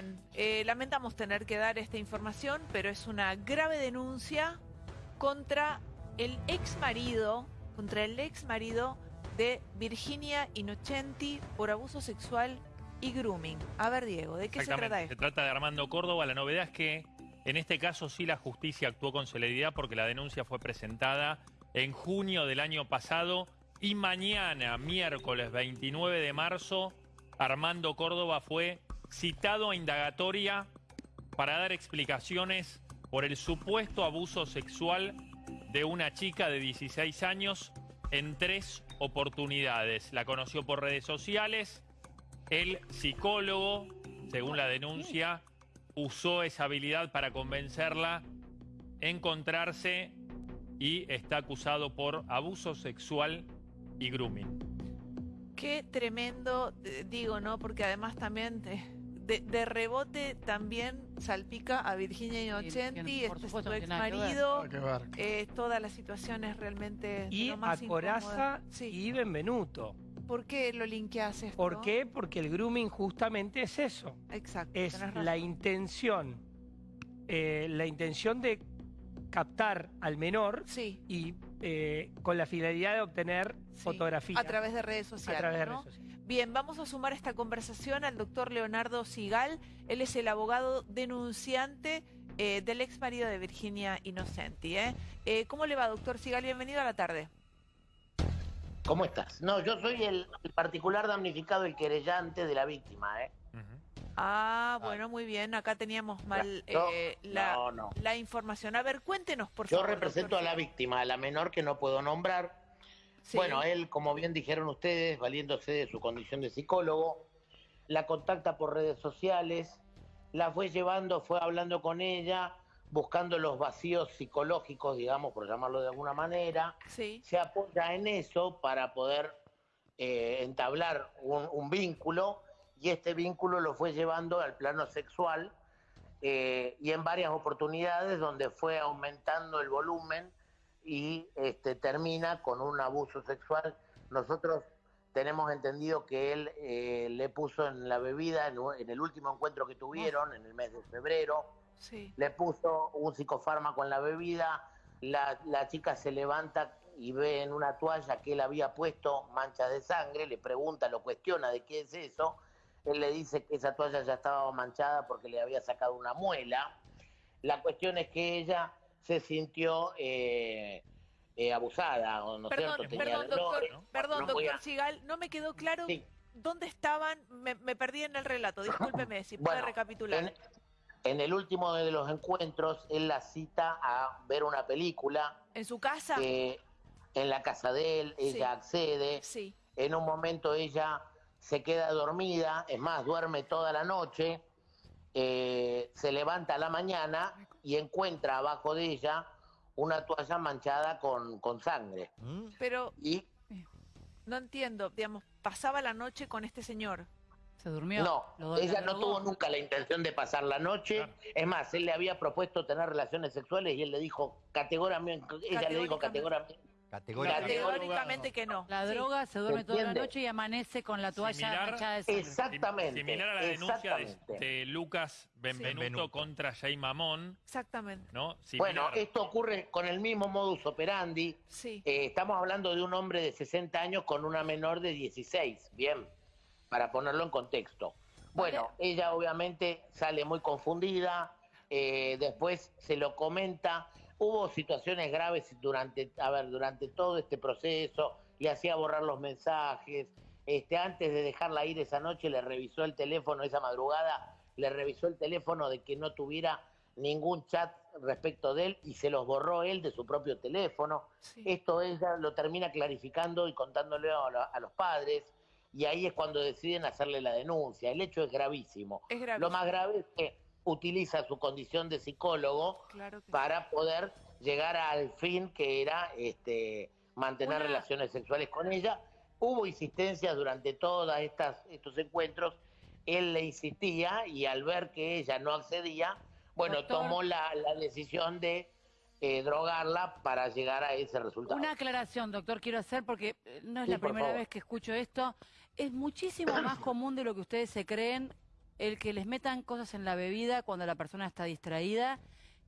Bien, eh, lamentamos tener que dar esta información, pero es una grave denuncia contra el ex marido, contra el ex marido de Virginia Innocenti por abuso sexual y grooming. A ver, Diego, ¿de qué se trata esto? se trata de Armando Córdoba. La novedad es que en este caso sí la justicia actuó con celeridad porque la denuncia fue presentada en junio del año pasado y mañana, miércoles 29 de marzo, Armando Córdoba fue citado a indagatoria para dar explicaciones por el supuesto abuso sexual de una chica de 16 años en tres oportunidades. La conoció por redes sociales, el psicólogo, según la denuncia, usó esa habilidad para convencerla encontrarse y está acusado por abuso sexual y grooming. Qué tremendo, eh, digo, ¿no? Porque además también de- de rebote también salpica a Virginia Innocenti, este es supuesto su no ex marido. Nada que ver. Eh, toda la situación es realmente de Y lo a Coraza. Sí. y Benvenuto. ¿Por qué lo linkeas esto? ¿Por qué? Porque el grooming justamente es eso. Exacto. Es la intención, eh, la intención de captar al menor Sí, y eh, con la finalidad de obtener Sí, fotografías. a través de redes a sociales. través de redes sociales. Bien, vamos a sumar esta conversación al doctor Leonardo Sigal. Él es el abogado denunciante eh, del ex marido de Virginia Innocenti. ¿eh? Eh, ¿Cómo le va, doctor Sigal? Bienvenido a la tarde. ¿Cómo estás? No, yo soy el, el particular damnificado, el querellante de la víctima, ¿eh? Ah, bueno, muy bien. Acá teníamos mal No, eh, la, no, no. la información. A ver, cuéntenos, por Yo favor. represento doctor a la víctima, a la menor que no puedo nombrar. Sí. Bueno, él, como bien dijeron ustedes, valiéndose de su condición de psicólogo, la contacta por redes sociales, la fue llevando, fue hablando con ella, buscando los vacíos psicológicos, digamos, por llamarlo de alguna manera. Sí, se apoya en eso para poder eh, entablar un, un vínculo y este vínculo lo fue llevando al plano sexual eh, y en varias oportunidades donde fue aumentando el volumen y este, termina con un abuso sexual. Nosotros tenemos entendido que él eh, le puso en la bebida, en, el último encuentro que tuvieron, en el mes de febrero, sí. le puso un psicofármaco en la bebida, la, la chica se levanta y ve en una toalla que él había puesto manchas de sangre, le pregunta, lo cuestiona de qué es eso, él le dice que esa toalla ya estaba manchada porque le había sacado una muela. La cuestión es que ella se sintió eh, eh, abusada, ¿o ¿no Perdón, cierto? Tenía perdón, doctor, dolores. perdón, No doctor Sigal, no me quedó claro Sí. dónde estaban, me, me perdí en el relato, discúlpeme, si puede Bueno, recapitular. En, en el último de los encuentros, él la cita a ver una película ¿En su casa? eh, en la casa de él, ella Sí. accede, Sí, en un momento ella se queda dormida, es más, duerme toda la noche, eh, se levanta a la mañana y encuentra abajo de ella una toalla manchada con, con sangre. pero Y no entiendo, digamos, pasaba la noche con este señor. Se durmió. no, ella no tuvo nunca la intención de pasar la noche. Claro. Es más, él le había propuesto tener relaciones sexuales y él le dijo categóricamente, ella le dijo Categóricamente. Categóricamente, Categóricamente que no. La Sí. droga se duerme toda la noche y amanece con la toalla Similar- manchada de sangre. Exactamente. Similar a la denuncia de, de Lucas Benvenuto Benvenuto. contra Jay Mamón, Exactamente. ¿no? Bueno, esto ocurre con el mismo modus operandi. Sí. Eh, estamos hablando de un hombre de 60 años con una menor de 16, bien, para ponerlo en contexto. Bueno, ella obviamente sale muy confundida, eh, después se lo comenta, hubo situaciones graves durante, a ver, durante todo este proceso, le hacía borrar los mensajes, este, antes de dejarla ir esa noche le revisó el teléfono, esa madrugada, le revisó el teléfono de que no tuviera ningún chat respecto de él y se los borró él de su propio teléfono. sí. Esto ella lo termina clarificando y contándole a, a los padres y ahí es cuando deciden hacerle la denuncia. El hecho es gravísimo. Es grave. Lo más grave es que utiliza su condición de psicólogo Claro que sí. para poder llegar al fin que era este, mantener Una- relaciones sexuales con ella. Hubo insistencias durante todos estos encuentros. Él le insistía y al ver que ella no accedía, bueno, Doctor. tomó la, la decisión de eh, drogarla para llegar a ese resultado. Una aclaración, doctor, quiero hacer porque eh, no es Sí, la primera favor. vez que escucho esto. Es muchísimo más común de lo que ustedes se creen el que les metan cosas en la bebida cuando la persona está distraída,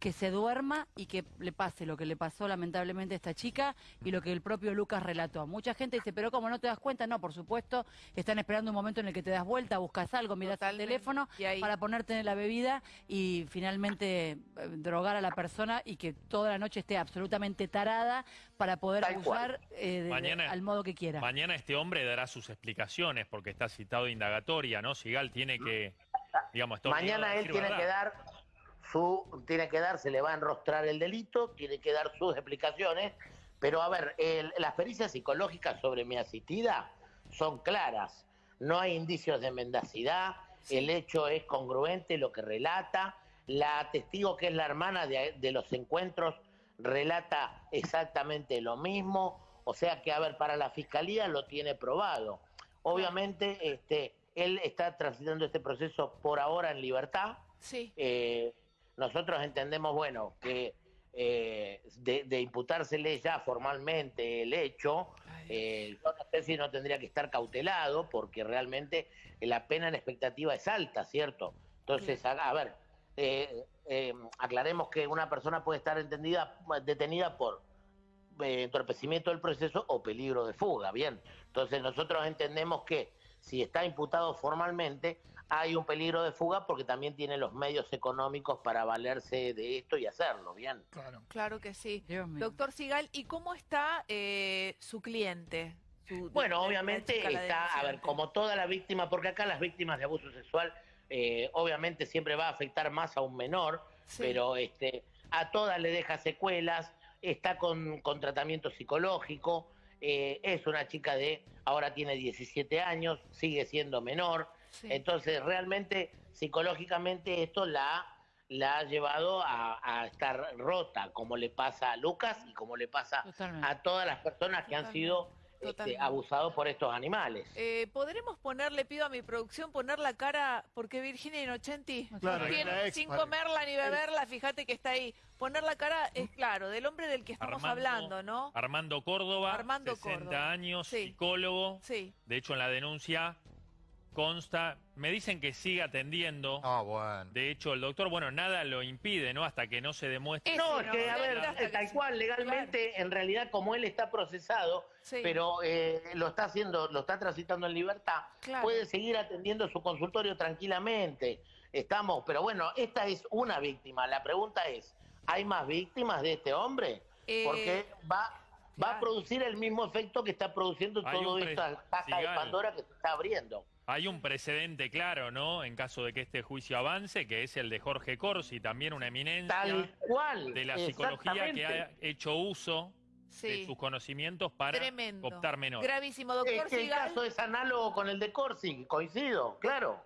que se duerma y que le pase lo que le pasó lamentablemente a esta chica y lo que el propio Lucas relató. Mucha gente dice, pero ¿cómo no te das cuenta? No, por supuesto, están esperando un momento en el que te das vuelta, buscas algo, miras el Totalmente. teléfono Y ahí- para ponerte en la bebida y finalmente eh, drogar a la persona y que toda la noche esté absolutamente tarada para poder Tal abusar eh, de- de- Mañana- al modo que quiera. Mañana este hombre dará sus explicaciones porque está citado indagatoria, ¿no? Sigal tiene que, digamos, Mañana él tiene verdad. que dar su, tiene que dar, se le va a enrostrar el delito, tiene que dar sus explicaciones, pero a ver, el- las pericias psicológicas sobre mi asistida son claras, no hay indicios de mendacidad, el hecho es congruente, lo que relata, la testigo que es la hermana de, de los encuentros relata exactamente lo mismo, o sea que, a ver, para la fiscalía lo tiene probado. Obviamente, este, él está transitando este proceso por ahora en libertad. Sí. Eh, nosotros entendemos, bueno, que eh, de, de imputársele ya formalmente el hecho, eh, yo no sé si no tendría que estar cautelado, porque realmente la pena en expectativa es alta, ¿cierto? Entonces, a, a ver, eh, eh, aclaremos que una persona puede estar entendida, detenida por eh, entorpecimiento del proceso o peligro de fuga, bien. Entonces, nosotros entendemos que si está imputado formalmente, hay un peligro de fuga porque también tiene los medios económicos para valerse de esto y hacerlo, bien. Claro. Claro que sí. Doctor Sigal, ¿y cómo está eh, su cliente? Su- Bueno, obviamente está, a ver, como toda la víctima, porque acá las víctimas de abuso sexual, eh, obviamente siempre va a afectar más a un menor, Sí. pero este, a todas le deja secuelas, está con, con tratamiento psicológico, eh, es una chica de, ahora tiene 17 años, sigue siendo menor, Sí. entonces realmente psicológicamente esto la, la ha llevado a, a estar rota, como le pasa a Lucas y como le pasa Totalmente. a todas las personas que han sido este, abusados por estos animales. Eh, ¿Podremos poner, le pido a mi producción, poner la cara, porque Virginia Inocenti, Claro, sin vale. comerla ni beberla, fíjate que está ahí. Poner la cara es claro, del hombre del que estamos Armando- hablando, ¿no? Armando Córdoba, Armando 60 Córdoba. años, Sí. psicólogo. Sí. De hecho, en la denuncia consta, me dicen que sigue atendiendo. Ah, bueno. De hecho, el doctor, bueno, nada lo impide, ¿no? Hasta que no se demuestre. Es- No, es que, no, a ver, tal cual, legalmente, en realidad, como él está procesado, Sí. pero eh, lo está haciendo, lo está transitando en libertad, Claro. puede seguir atendiendo su consultorio tranquilamente. Estamos, pero bueno, esta es una víctima. La pregunta es, ¿hay más víctimas de este hombre? Eh, Porque va, va a producir el mismo efecto que está produciendo Hay pre- esta caja de. Pandora que se está abriendo. Hay un precedente claro, ¿no? En caso de que este juicio avance, que es el de Jorge Corsi, también una eminencia Tal cual. de la psicología que ha hecho uso de sus conocimientos para Tremendo. optar menores. Gravísimo, doctor Es que el caso es análogo con el de Corsi, coincido, claro.